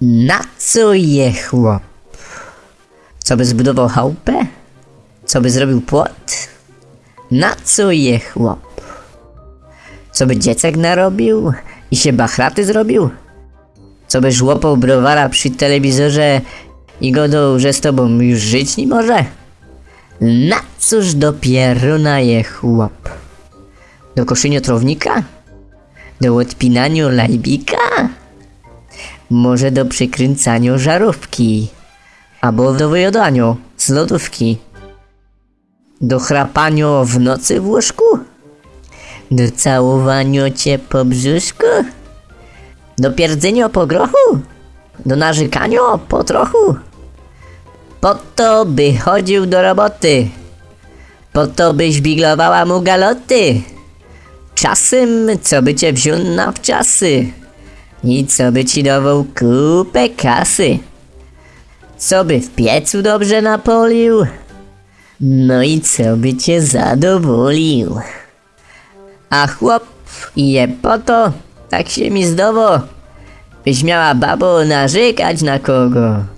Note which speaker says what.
Speaker 1: Na co je chłop? Co by zbudował chałupę? Co by zrobił płot? Na co je chłop? Co by dziecek narobił i się bachraty zrobił? Co by żłopał browara przy telewizorze i godą, że z tobą już żyć nie może? Na cóż dopiero na je chłop? Do koszenia trownika? Do odpinania lajbika? Może do przykręcania żarówki? Albo do wyjadania z lodówki? Do chrapania w nocy w łóżku? Do całowania cię po brzuszku? Do pierdzenia po grochu? Do narzekania po trochu? Po to by chodził do roboty. Po to byś biglowała mu galoty. Czasem, co by cię wziął na wczasy. I co by ci dawał kupę kasy. Co by w piecu dobrze napolił. No i co by cię zadowolił. A chłop je po to, tak się mi zdowo, byś miała babo narzekać na kogo.